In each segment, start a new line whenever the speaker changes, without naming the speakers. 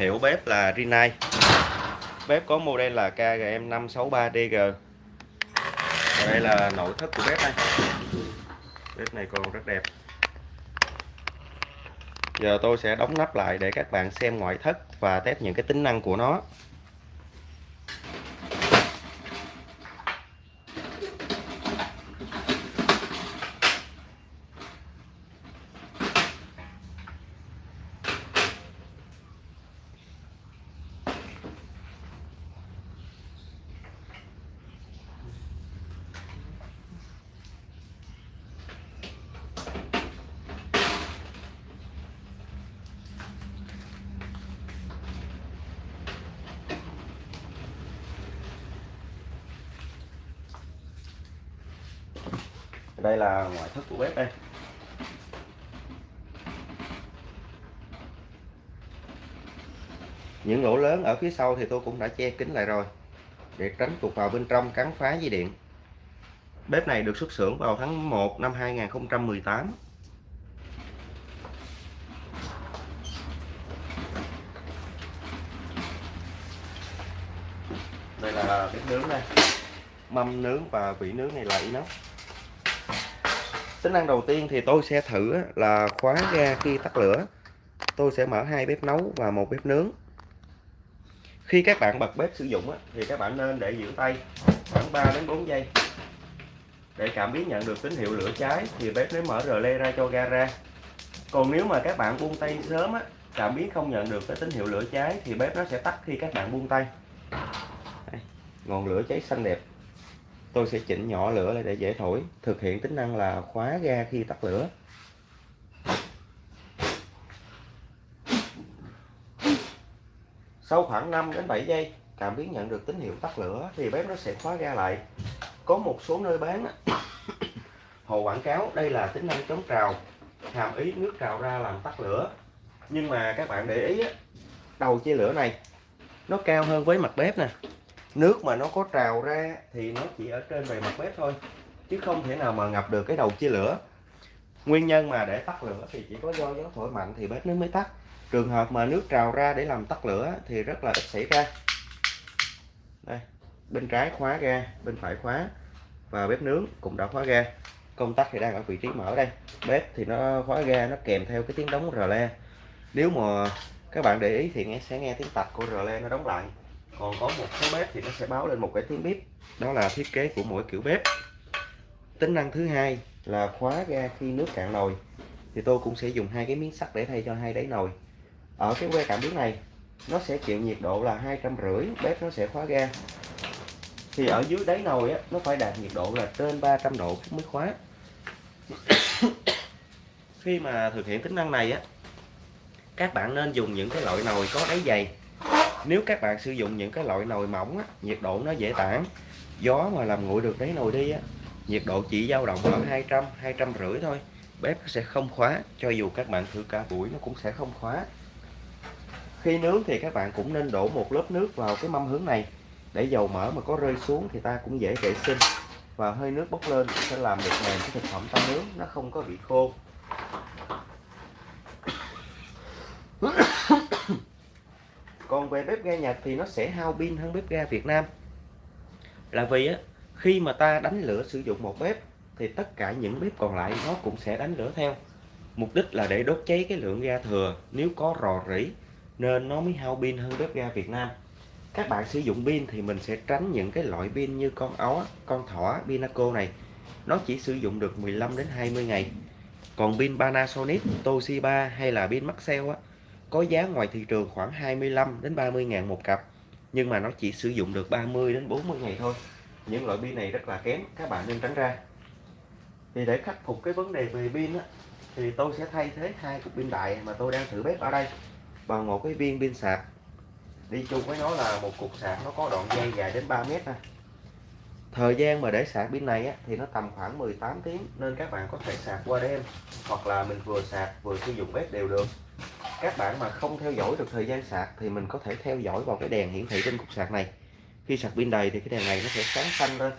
hiệu bếp là Rinnai bếp có model là KGM563DG và đây là nội thất của bếp này bếp này còn rất đẹp. Giờ tôi sẽ đóng nắp lại để các bạn xem ngoại thất và test những cái tính năng của nó. Đây là ngoại thất của bếp đây. Những lỗ lớn ở phía sau thì tôi cũng đã che kín lại rồi, để tránh tụt vào bên trong cắn phá dây điện. Bếp này được xuất xưởng vào tháng 1 năm 2018 đây là bếp nướng đây. Mâm nướng và vỉ nướng này là inox tính năng đầu tiên thì tôi sẽ thử là khóa ga khi tắt lửa. Tôi sẽ mở hai bếp nấu và một bếp nướng. Khi các bạn bật bếp sử dụng thì các bạn nên để giữ tay khoảng 3 đến 4 giây. Để cảm biến nhận được tín hiệu lửa cháy thì bếp mới mở rờ le ra cho ga ra. Còn nếu mà các bạn buông tay sớm á cảm biến không nhận được cái tín hiệu lửa cháy thì bếp nó sẽ tắt khi các bạn buông tay. Đây, ngọn lửa cháy xanh đẹp tôi sẽ chỉnh nhỏ lửa lại để dễ thổi, thực hiện tính năng là khóa ga khi tắt lửa. Sau khoảng 5 đến 7 giây, cảm biến nhận được tín hiệu tắt lửa thì bếp nó sẽ khóa ga lại. Có một số nơi bán hồ quảng cáo đây là tính năng chống trào, hàm ý nước trào ra làm tắt lửa. Nhưng mà các bạn để ý đầu chia lửa này, nó cao hơn với mặt bếp nè nước mà nó có trào ra thì nó chỉ ở trên bề mặt bếp thôi, chứ không thể nào mà ngập được cái đầu chia lửa. Nguyên nhân mà để tắt lửa thì chỉ có do gió thổi mạnh thì bếp nó mới tắt. Trường hợp mà nước trào ra để làm tắt lửa thì rất là ít xảy ra. Đây, bên trái khóa ga, bên phải khóa và bếp nướng cũng đã khóa ga. Công tắc thì đang ở vị trí mở đây. Bếp thì nó khóa ga, nó kèm theo cái tiếng đóng rờ le. Nếu mà các bạn để ý thì nghe, sẽ nghe tiếng tạch của rờ le nó đóng lại còn có một số bếp thì nó sẽ báo lên một cái tiếng bếp đó là thiết kế của mỗi kiểu bếp. Tính năng thứ hai là khóa ga khi nước cạn nồi. Thì tôi cũng sẽ dùng hai cái miếng sắt để thay cho hai đáy nồi. Ở cái que cảm biến này nó sẽ chịu nhiệt độ là hai trăm rưỡi bếp nó sẽ khóa ga. Thì ở dưới đáy nồi á, nó phải đạt nhiệt độ là trên 300 độ mới khóa. Khi mà thực hiện tính năng này á các bạn nên dùng những cái loại nồi có đáy dày nếu các bạn sử dụng những cái loại nồi mỏng á, nhiệt độ nó dễ tản gió mà làm nguội được đáy nồi đi á, nhiệt độ chỉ dao động ở 200 200 rưỡi thôi bếp sẽ không khóa cho dù các bạn thử cả buổi nó cũng sẽ không khóa. Khi nướng thì các bạn cũng nên đổ một lớp nước vào cái mâm hướng này để dầu mỡ mà có rơi xuống thì ta cũng dễ vệ sinh và hơi nước bốc lên sẽ làm được mềm cái thực phẩm ta nướng nó không có bị khô. Còn về bếp ga Nhật thì nó sẽ hao pin hơn bếp ga Việt Nam. Là vì á, khi mà ta đánh lửa sử dụng một bếp, thì tất cả những bếp còn lại nó cũng sẽ đánh lửa theo. Mục đích là để đốt cháy cái lượng ga thừa. Nếu có rò rỉ, nên nó mới hao pin hơn bếp ga Việt Nam. Các bạn sử dụng pin thì mình sẽ tránh những cái loại pin như con ó con thỏ, Pinaco này. Nó chỉ sử dụng được 15 đến 20 ngày. Còn pin Panasonic, Toshiba hay là pin Maxell á có giá ngoài thị trường khoảng 25 đến 30 ngàn một cặp nhưng mà nó chỉ sử dụng được 30 đến 40 ngày thôi. Những loại pin này rất là kém các bạn nên tránh ra. Thì để khắc phục cái vấn đề về pin á, thì tôi sẽ thay thế hai cục pin đại mà tôi đang thử bếp ở đây. Bằng một cái viên pin sạc. Đi chung với nó là một cục sạc nó có đoạn dây dài đến 3 mét nè. Thời gian mà để sạc pin này á, thì nó tầm khoảng 18 tiếng nên các bạn có thể sạc qua đêm hoặc là mình vừa sạc vừa sử dụng bếp đều được các bạn mà không theo dõi được thời gian sạc thì mình có thể theo dõi vào cái đèn hiển thị trên cục sạc này. Khi sạc pin đầy thì cái đèn này nó sẽ sáng xanh lên.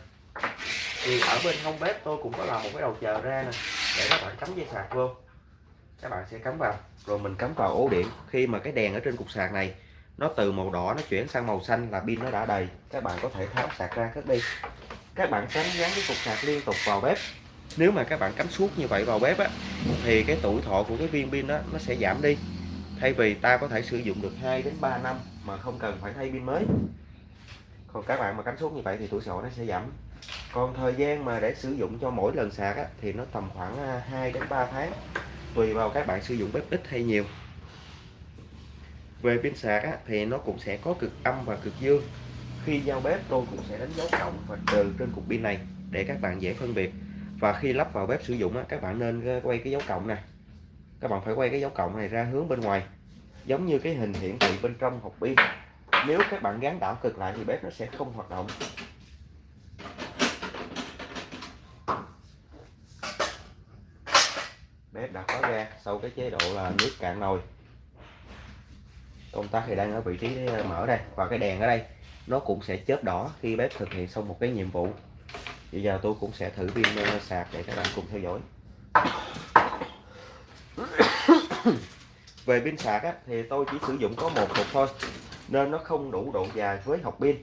Thì ở bên hông bếp tôi cũng có làm một cái đầu chờ ra nè, để các bạn cắm dây sạc vô. Các bạn sẽ cắm vào. Rồi mình cắm vào ổ điện. Khi mà cái đèn ở trên cục sạc này, nó từ màu đỏ nó chuyển sang màu xanh là pin nó đã đầy. Các bạn có thể tháo sạc ra cất đi. Các bạn tránh gắn cái cục sạc liên tục vào bếp. Nếu mà các bạn cắm suốt như vậy vào bếp á, thì cái tuổi thọ của cái viên pin đó nó sẽ giảm đi thay vì ta có thể sử dụng được 2 đến 3 năm mà không cần phải thay pin mới. Còn các bạn mà cắm xuống như vậy thì tuổi sổ nó sẽ giảm. Còn thời gian mà để sử dụng cho mỗi lần sạc á, thì nó tầm khoảng à, 2 đến 3 tháng tùy vào các bạn sử dụng bếp ít hay nhiều. Về pin sạc á, thì nó cũng sẽ có cực âm và cực dương. Khi giao bếp tôi cũng sẽ đánh dấu cộng và trừ trên cục pin này để các bạn dễ phân biệt. Và khi lắp vào bếp sử dụng á, các bạn nên quay cái dấu cộng này các bạn phải quay cái dấu cộng này ra hướng bên ngoài, giống như cái hình hiển thị bên trong hộp pin. Nếu các bạn gắn đảo cực lại thì bếp nó sẽ không hoạt động. Bếp đã khóa ra sau cái chế độ là nước cạn nồi. Công tắc thì đang ở vị trí ờ, mở đây, và cái đèn ở đây, nó cũng sẽ chớp đỏ khi bếp thực hiện xong một cái nhiệm vụ. Bây giờ tôi cũng sẽ thử pin ờ, sạc để các bạn cùng theo dõi. về pin sạc á, thì tôi chỉ sử dụng có một cục thôi nên nó không đủ độ dài với hộp pin.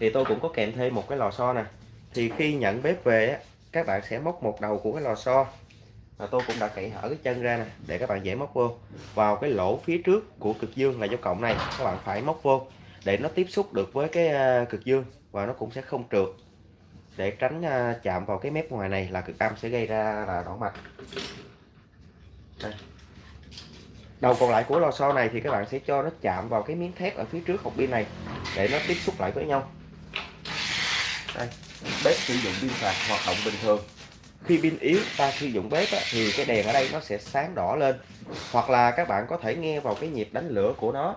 Thì tôi cũng có kèm thêm một cái lò xo nè. Thì khi nhận bếp về á, các bạn sẽ móc một đầu của cái lò xo. Và tôi cũng đã cậy hở cái chân ra nè để các bạn dễ móc vô. Vào cái lỗ phía trước của cực dương là dấu cộng này các bạn phải móc vô để nó tiếp xúc được với cái à, cực dương và nó cũng sẽ không trượt. Để tránh à, chạm vào cái mép ngoài này là cực âm sẽ gây ra là đỏ mạch đây. đầu còn lại của lò xo này thì các bạn sẽ cho nó chạm vào cái miếng thép ở phía trước hộp pin này để nó tiếp xúc lại với nhau. Đây bếp sử dụng pin sạc hoạt động bình thường. Khi pin yếu ta sử dụng bếp á, thì cái đèn ở đây nó sẽ sáng đỏ lên. Hoặc là các bạn có thể nghe vào cái nhịp đánh lửa của nó.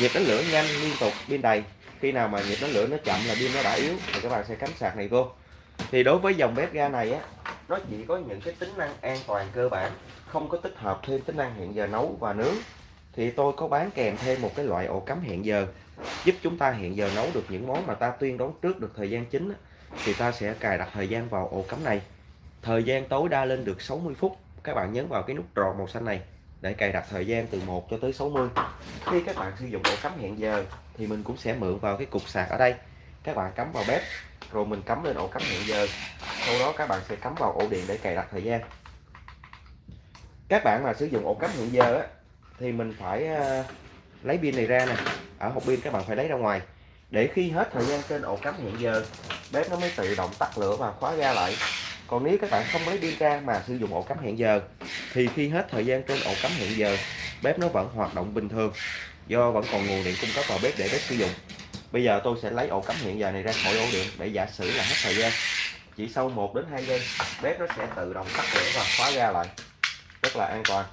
Nhịp đánh lửa nhanh liên tục pin đầy. Khi nào mà nhịp đánh lửa nó chậm là pin nó đã yếu thì các bạn sẽ cắm sạc này vô. Thì đối với dòng bếp ga này á nó chỉ có những cái tính năng an toàn cơ bản, không có tích hợp thêm tính năng hẹn giờ nấu và nướng. Thì tôi có bán kèm thêm một cái loại ổ cắm hẹn giờ, giúp chúng ta hẹn giờ nấu được những món mà ta tuyên đoán trước được thời gian chính thì ta sẽ cài đặt thời gian vào ổ cắm này. Thời gian tối đa lên được 60 phút. Các bạn nhấn vào cái nút tròn màu xanh này để cài đặt thời gian từ 1 cho tới 60 khi các bạn sử dụng ổ cắm hẹn giờ thì mình cũng sẽ mượn vào cái cục sạc ở đây. Các bạn cắm vào bếp rồi mình cắm lên ổ cắm hẹn giờ. Sau đó các bạn sẽ cắm vào ổ điện để cài đặt thời gian. Các bạn mà sử dụng ổ cắm hẹn giờ á, thì mình phải uh, lấy pin này ra nè. Ở hộp pin các bạn phải lấy ra ngoài. Để khi hết thời gian trên ổ cắm hẹn giờ bếp nó mới tự động tắt lửa và khóa ra lại. Còn nếu các bạn không lấy pin ra mà sử dụng ổ cắm hẹn giờ thì khi hết thời gian trên ổ cắm hẹn giờ bếp nó vẫn hoạt động bình thường do vẫn còn nguồn điện cung cấp vào bếp để bếp sử dụng bây giờ tôi sẽ lấy ổ cắm hiện giờ này ra khỏi ổ điện để giả sử là hết thời gian. Chỉ sau 1 đến 2 giây bếp nó sẽ tự động tắt lửa và khóa ra lại. Rất là an toàn.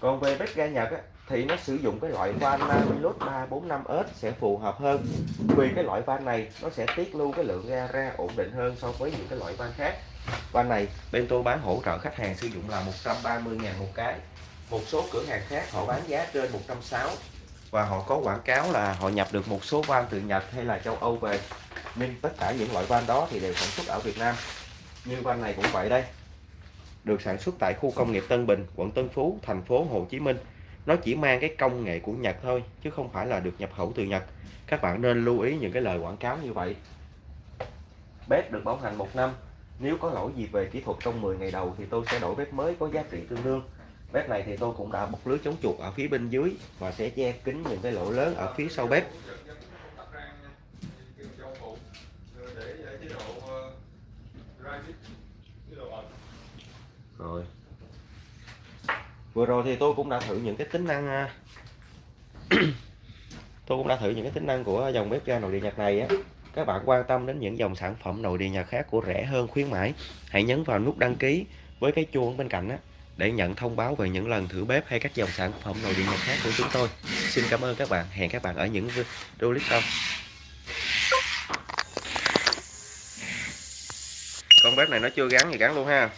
Còn về bếp ga Nhật á, thì nó sử dụng cái loại van Namilus 345S sẽ phù hợp hơn. Vì cái loại van này nó sẽ tiết lưu cái lượng ga ra ổn định hơn so với những cái loại van khác. Van này bên tôi bán hỗ trợ khách hàng sử dụng là 130 ngàn một cái. Một số cửa hàng khác họ bán giá trên 160 và họ có quảng cáo là họ nhập được một số van từ Nhật hay là châu Âu về. Nhưng tất cả những loại van đó thì đều sản xuất ở Việt Nam. Như van này cũng vậy đây. Được sản xuất tại khu công nghiệp Tân Bình, quận Tân Phú, thành phố Hồ Chí Minh. Nó chỉ mang cái công nghệ của Nhật thôi, chứ không phải là được nhập khẩu từ Nhật. Các bạn nên lưu ý những cái lời quảng cáo như vậy. Bếp được bảo hành một năm. Nếu có lỗi gì về kỹ thuật trong 10 ngày đầu thì tôi sẽ đổi bếp mới có giá trị tương đương bếp này thì tôi cũng đã bọc lưới chống chuột ở phía bên dưới và sẽ che kín những cái lỗ lớn ở phía sau bếp. Rồi. Vừa rồi thì tôi cũng đã thử những cái tính năng à, tôi cũng đã thử những cái tính năng của dòng bếp ga nội điện Nhật này á. Các bạn quan tâm đến những dòng sản phẩm nội điện Nhật khác của rẻ hơn, khuyến mãi, hãy nhấn vào nút đăng ký với cái chuông bên cạnh á để nhận thông báo về những lần thử bếp hay các dòng sản phẩm nội điện Nhật khác của chúng tôi. Xin cảm ơn các bạn. Hẹn các bạn ở những video clip sau. Con bếp này nó chưa gắn thì gắn luôn ha.